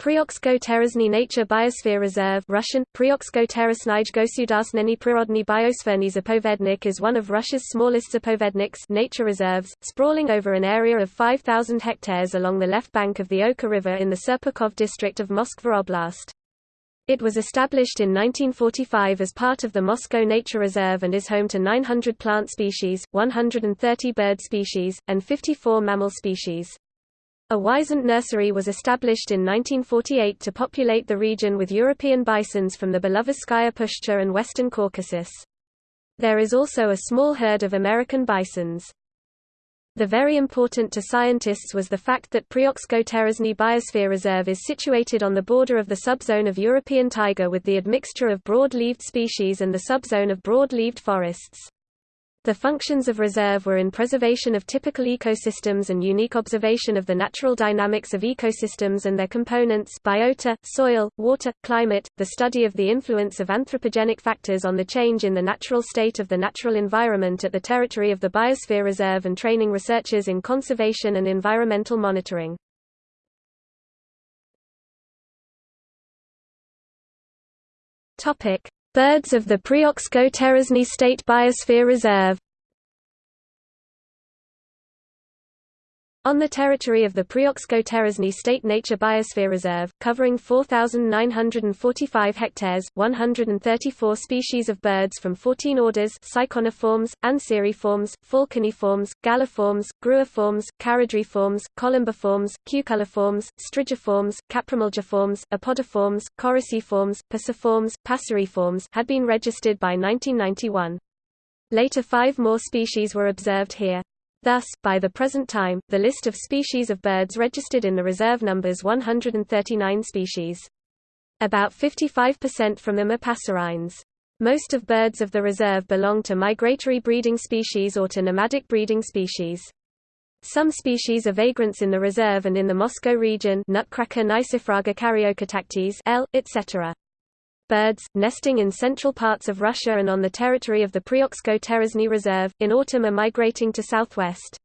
Prioksko Terezny Nature Biosphere Reserve Russian, Prioksko Gosudarstvenny Prirodny Biosferny Zapovednik is one of Russia's smallest zapovedniks nature reserves, sprawling over an area of 5,000 hectares along the left bank of the Oka River in the Serpukhov district of Moskva Oblast. It was established in 1945 as part of the Moscow Nature Reserve and is home to 900 plant species, 130 bird species, and 54 mammal species. A wisent nursery was established in 1948 to populate the region with European bisons from the Belovezhskaya Pushcha and western Caucasus. There is also a small herd of American bisons. The very important to scientists was the fact that Prioksko Terezny Biosphere Reserve is situated on the border of the subzone of European taiga with the admixture of broad-leaved species and the subzone of broad-leaved forests. The functions of reserve were in preservation of typical ecosystems and unique observation of the natural dynamics of ecosystems and their components biota, soil, water, climate, the study of the influence of anthropogenic factors on the change in the natural state of the natural environment at the territory of the Biosphere Reserve and training researchers in conservation and environmental monitoring. Birds of the Prioksko Terezny State Biosphere Reserve On the territory of the Prioksko-Terezny State Nature Biosphere Reserve, covering 4,945 hectares, 134 species of birds from 14 orders Ciconiiformes, Anseriformes, Falconiformes, Galliformes, Gruiformes, Charadriiformes, Columbiformes, Cuculiformes, Strigiformes, Caprimulgiformes, Apodiformes, Coraciiformes, Piciformes, Passeriformes had been registered by 1991. Later five more species were observed here. Thus, by the present time, the list of species of birds registered in the reserve numbers 139 species. About 55% from them are passerines. Most of birds of the reserve belong to migratory breeding species or to nomadic breeding species. Some species are vagrants in the reserve and in the Moscow region nutcracker caryocatactes L, etc birds, nesting in central parts of Russia and on the territory of the Prioksko-Terezny Reserve, in autumn are migrating to southwest.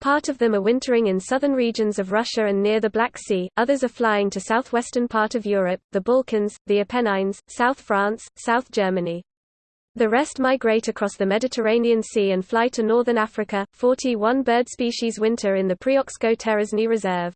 Part of them are wintering in southern regions of Russia and near the Black Sea, others are flying to southwestern part of Europe, the Balkans, the Apennines, South France, South Germany. The rest migrate across the Mediterranean Sea and fly to northern Africa. 41 bird species winter in the Prioksko-Terezny Reserve.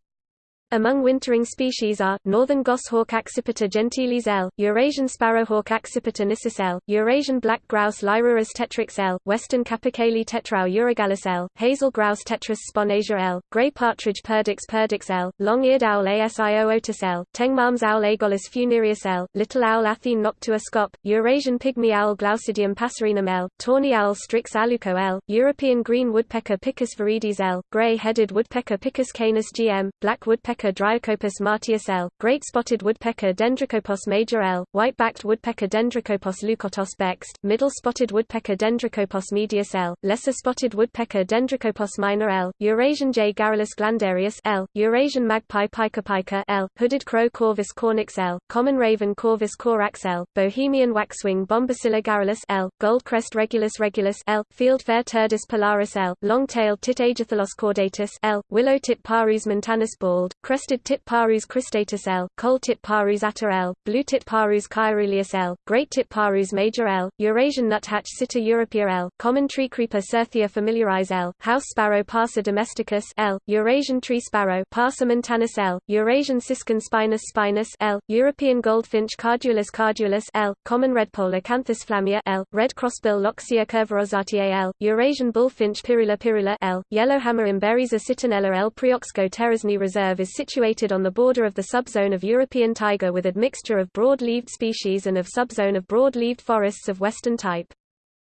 Among wintering species are, northern goshawk Accipiter gentilis L, Eurasian sparrowhawk Accipiter nisus L, Eurasian black grouse Lyrurus tetrix L, western capercaillie tetrao urogallus L, hazel grouse Tetris sponasia L, grey partridge Perdix perdix L, long-eared owl Asio L, Tengmalm's owl Aegolius funereus L, little owl Athene noctua scop, Eurasian pygmy owl Glaucidium passerinum L, tawny owl Strix aluco L, European green woodpecker Picus viridis L, grey-headed woodpecker Picus canus gm, black woodpecker woodpecker Dryocopus martius L, great spotted woodpecker Dendrocopos major L, white-backed woodpecker Dendrocopos leucotos bext, middle spotted woodpecker Dendrocopos medius L, lesser spotted woodpecker Dendrocopos minor L, Eurasian jay Garrulus glandarius L, Eurasian magpie Pica L, hooded crow Corvus cornix L, common raven Corvus corax L, Bohemian waxwing Bombycilla garrulus L, goldcrest Regulus regulus L, fieldfare Turdus pilaris L, long-tailed tit Aegithalos caudatus L, willow tit Parus montanus bald, crested tit parus cristatus L, coal tit parus ater L, blue tit parus caeruleus L, great tit parus major L, Eurasian nuthatch Sitta europaea L, common tree creeper Certhia familiaris L, house sparrow Passer domesticus L, Eurasian tree sparrow Passer montanus L, Eurasian siskin spinus spinus L, European goldfinch Carduelis carduelis L, common redpoll Acanthis flammea L, red crossbill Loxia curvirostra L, Eurasian bullfinch Pyrrhula pyrrhula L, yellowhammer Emberiza citrinella L. Prioksko Terezny Reserve is situated on the border of the subzone of European taiga with admixture of broad-leaved species and of subzone of broad-leaved forests of western type.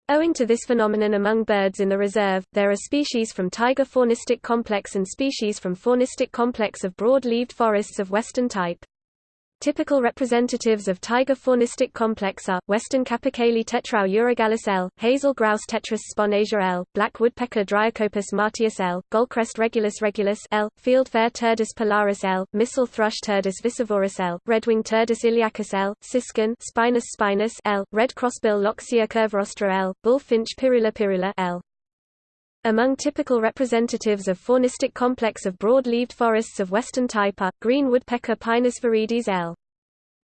Owing to this phenomenon among birds in the reserve, there are species from taiga faunistic complex and species from faunistic complex of broad-leaved forests of western type. Typical representatives of taiga faunistic complex are, western capercaillie tetrao urogallus L, hazel grouse Tetris sponasia L, black woodpecker Dryocopus martius L, goldcrest regulus regulus L, fieldfare Turdus pilaris L, missel thrush Turdus viscivorus L, redwing Turdus iliacus L, siskin Spinus spinus L, red crossbill Loxia curvirostra L, bullfinch Pyrrhula pyrrhula L. Among typical representatives of faunistic complex of broad-leaved forests of western type are, green woodpecker Picus viridis L.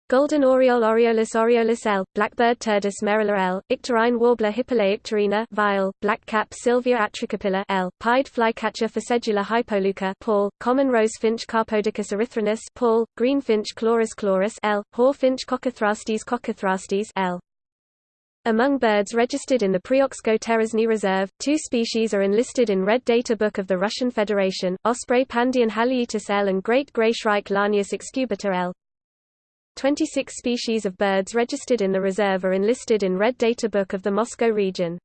Golden oriole Oriolus Oriolus L, blackbird Turdus merula L, icterine warbler Hippolais icterina Vile, blackcap Sylvia atricapilla L, pied flycatcher Ficedula hypoleuca Paul, common rosefinch Carpodacus erythrinus Paul, greenfinch Chloris chloris L, hawfinch Coccothrastes Coccothrastes L. Among birds registered in the Prioxko-Terezhny Reserve, two species are enlisted in Red Data Book of the Russian Federation, Osprey Pandion Haliaeetus L and Great Grey Shrike Lanius excubitor L. 26 species of birds registered in the reserve are enlisted in Red Data Book of the Moscow region.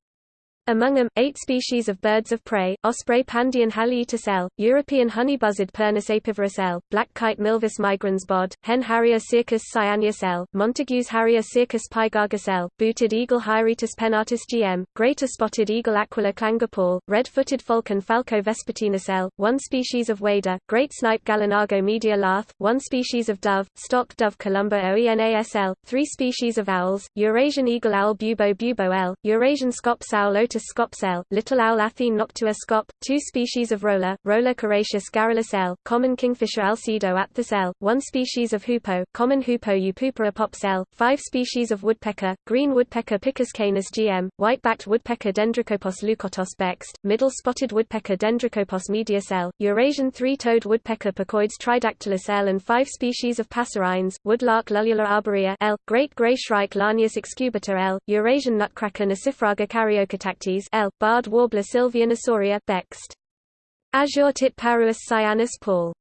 Among them, eight species of birds of prey, Osprey Pandion Haliaeetus L, European honey buzzard Pernis apivorus L, black kite Milvus migrans bod, hen harrier Circus cyaneus L, Montagu's harrier Circus pygargus L, booted eagle Hieraaetus pennatus gm, greater spotted eagle Aquila clanga red-footed falcon Falco vespertinus L, one species of wader, great snipe Gallinago media lath, one species of dove, stock dove Columba oenas L, three species of owls, Eurasian eagle owl Bubo bubo L, Eurasian scops owl Lotus scops little owl Athene noctua scop, two species of roller, Roller coracias garrulus L, common kingfisher Alcedo atthis L, one species of hoopoe, common hoopoe Upupa epops L, five species of woodpecker, green woodpecker Picus canus gm, white-backed woodpecker Dendrocopos leucotos bext, middle spotted woodpecker Dendrocopos medius L, Eurasian three-toed woodpecker Picoides tridactylus L and five species of passerines, woodlark Lullula arborea L, great grey shrike Lanius excubitor L, Eurasian nutcracker Nucifraga caryocatacta L. Barred warbler Sylvia nisoria Bext. Azure tit Parus cyanus Paul